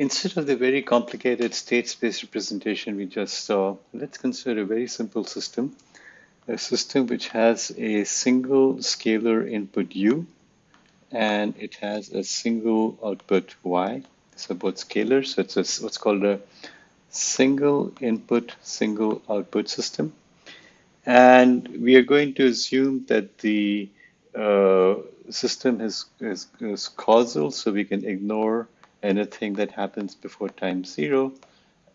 instead of the very complicated state space representation we just saw, let's consider a very simple system. A system which has a single scalar input u and it has a single output y. So both scalars, so it's a, what's called a single input, single output system. And we are going to assume that the uh, system is, is, is, causal, so we can ignore anything that happens before time zero.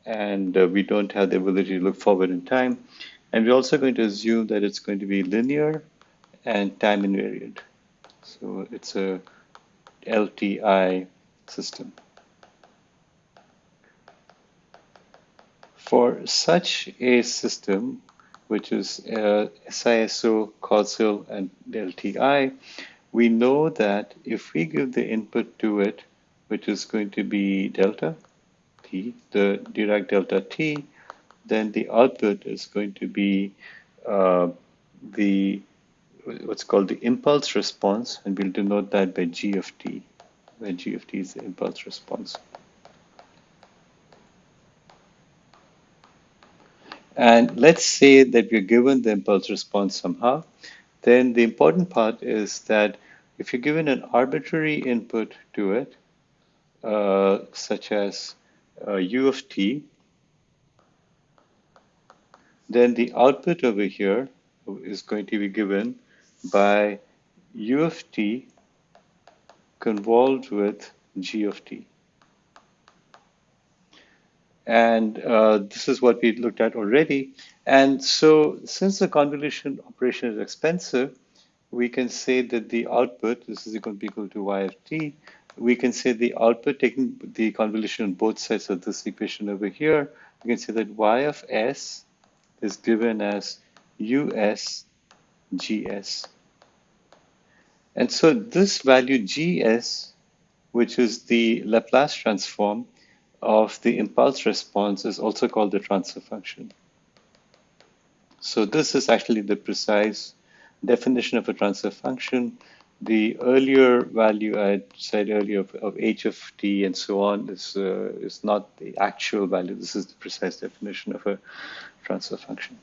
And uh, we don't have the ability to look forward in time. And we're also going to assume that it's going to be linear and time invariant. So it's a LTI system. For such a system, which is uh, SISO, causal, and LTI, we know that if we give the input to it, which is going to be delta t, the Dirac delta t, then the output is going to be uh, the what's called the impulse response, and we'll denote that by g of t, where g of t is the impulse response. And let's say that we're given the impulse response somehow, then the important part is that if you're given an arbitrary input to it, such as uh, u of t, then the output over here is going to be given by u of t convolved with g of t. And uh, this is what we looked at already. And so since the convolution operation is expensive, we can say that the output, this is equal to, equal to y of t, we can say the output taking the convolution on both sides of this equation over here, we can say that y of s is given as us gs. And so this value gs, which is the Laplace transform, of the impulse response is also called the transfer function. So this is actually the precise definition of a transfer function. The earlier value I said earlier of, of h of t and so on is, uh, is not the actual value. This is the precise definition of a transfer function.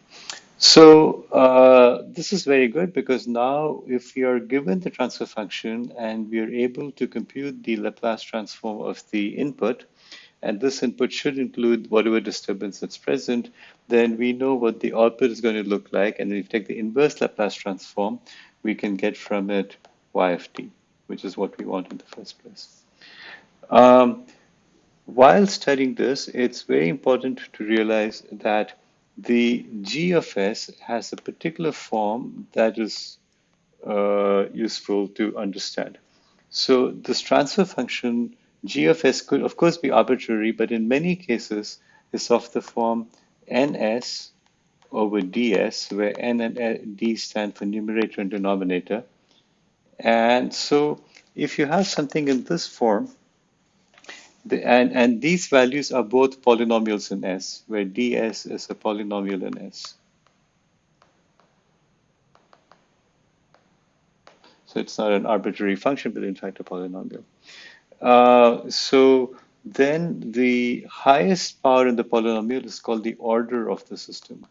So uh, this is very good because now if we are given the transfer function and we are able to compute the Laplace transform of the input, and this input should include whatever disturbance that's present, then we know what the output is going to look like. And if you take the inverse Laplace transform, we can get from it y of t, which is what we want in the first place. Um, while studying this, it's very important to realize that the g of s has a particular form that is uh, useful to understand. So this transfer function g of s could of course be arbitrary, but in many cases is of the form ns over ds, where n and d stand for numerator and denominator. And so if you have something in this form, the, and, and these values are both polynomials in S, where ds is a polynomial in S. So it's not an arbitrary function, but in fact a polynomial. Uh, so then the highest power in the polynomial is called the order of the system.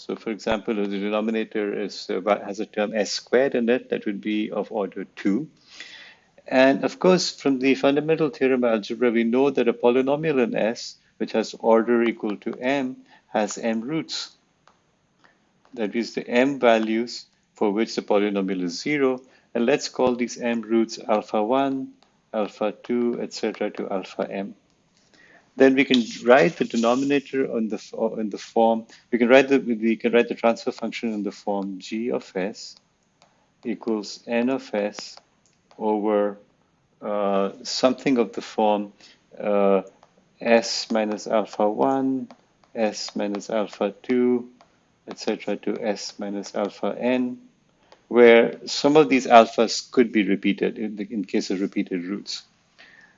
So for example, if the denominator is has a term s squared in it, that would be of order 2. And of course, from the fundamental theorem of algebra, we know that a polynomial in S, which has order equal to m, has m roots. That is the m values for which the polynomial is 0. And let's call these m roots alpha 1, alpha 2, etc. to alpha m. Then we can write the denominator on the in the form. We can write the we can write the transfer function in the form g of s equals n of s over uh, something of the form uh, s minus alpha 1, s minus alpha 2, etc. to s minus alpha n where some of these alphas could be repeated in, the, in case of repeated roots.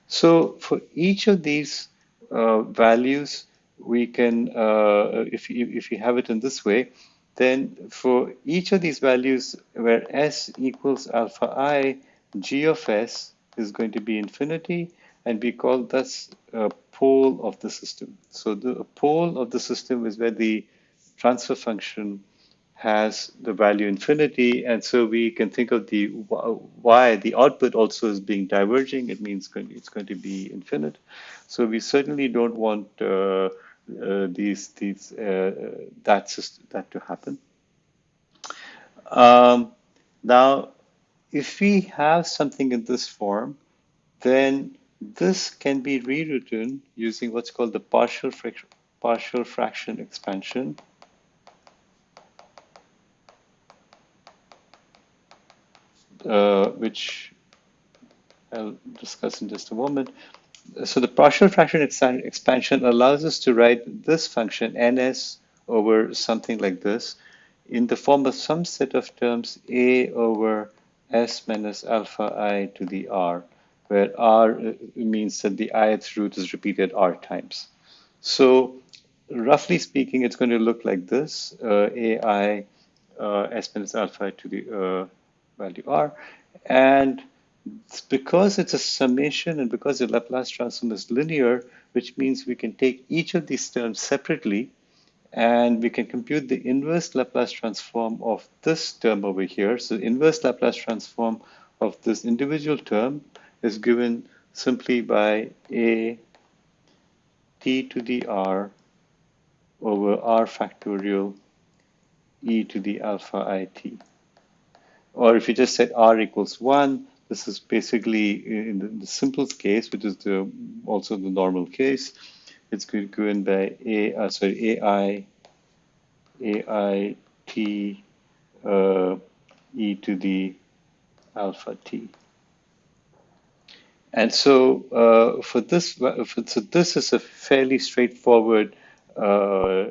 So for each of these values, we can, uh, if, you, if you have it in this way, then for each of these values where s equals alpha i, g of s is going to be infinity, and we call this a pole of the system. So the pole of the system is where the transfer function has the value infinity, and so we can think of the y, the output also as being diverging. It means it's going to be infinite. So we certainly don't want uh, uh, these these uh, that system, that to happen. Um, now, if we have something in this form, then this can be rewritten using what's called the partial partial fraction expansion. Uh, which I'll discuss in just a moment. So the partial fraction expansion allows us to write this function ns over something like this in the form of some set of terms a over s minus alpha i to the r where r uh, means that the ith root is repeated r times. So roughly speaking, it's going to look like this, uh, ai uh, s minus alpha to the uh, value r. And because it's a summation and because the Laplace transform is linear, which means we can take each of these terms separately and we can compute the inverse Laplace transform of this term over here. So inverse Laplace transform of this individual term is given simply by a t to the r over r factorial e to the alpha it. Or if you just set r equals 1, this is basically in the, the simplest case, which is the also the normal case. It's given by a uh, sorry ai ai t uh, e to the alpha t. And so uh, for this, for, so this is a fairly straightforward uh,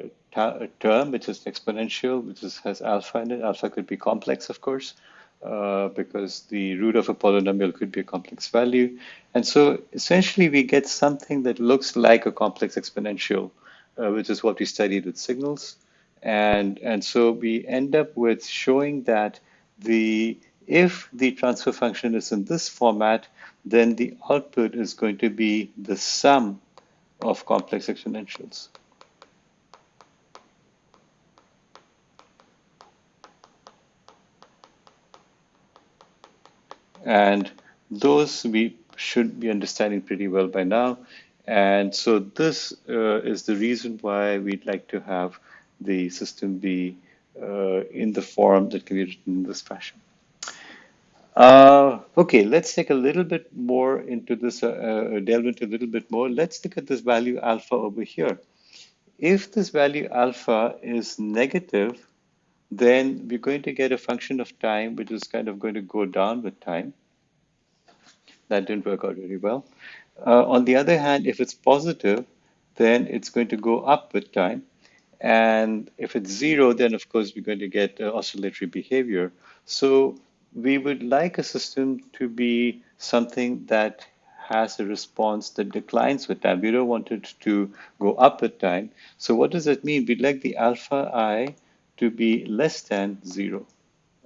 term, which is exponential, which is, has alpha in it. Alpha could be complex, of course, uh, because the root of a polynomial could be a complex value. And so essentially we get something that looks like a complex exponential, uh, which is what we studied with signals. And, and so we end up with showing that the if the transfer function is in this format, then the output is going to be the sum of complex exponentials. And those we should be understanding pretty well by now. And so this uh, is the reason why we'd like to have the system be uh, in the form that can be written in this fashion. Uh, okay, let's take a little bit more into this, uh, uh, delve into a little bit more. Let's look at this value alpha over here. If this value alpha is negative, then we're going to get a function of time which is kind of going to go down with time. That didn't work out very well. Uh, on the other hand, if it's positive, then it's going to go up with time. And if it's zero, then of course we're going to get uh, oscillatory behavior. So we would like a system to be something that has a response that declines with time. We don't want it to go up with time. So what does that mean? We'd like the alpha i to be less than zero,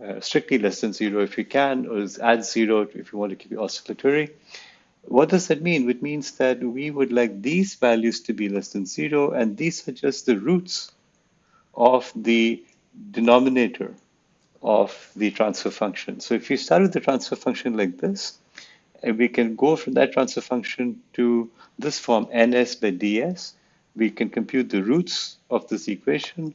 uh, strictly less than zero if you can, or add zero if you want to keep it oscillatory. What does that mean? It means that we would like these values to be less than zero, and these are just the roots of the denominator of the transfer function. So if you start with the transfer function like this, and we can go from that transfer function to this form ns by ds, we can compute the roots of this equation,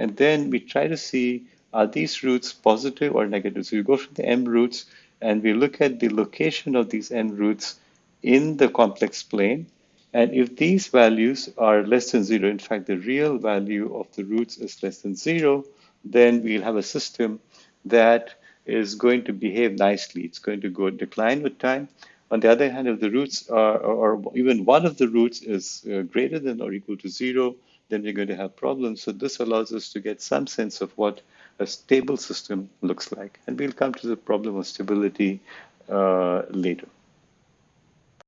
and then we try to see are these roots positive or negative. So we go from the m roots and we look at the location of these n roots in the complex plane. And if these values are less than zero, in fact, the real value of the roots is less than zero, then we'll have a system that is going to behave nicely. It's going to go decline with time. On the other hand, if the roots are, or even one of the roots is uh, greater than or equal to zero, then we're going to have problems. So this allows us to get some sense of what a stable system looks like. And we'll come to the problem of stability uh, later.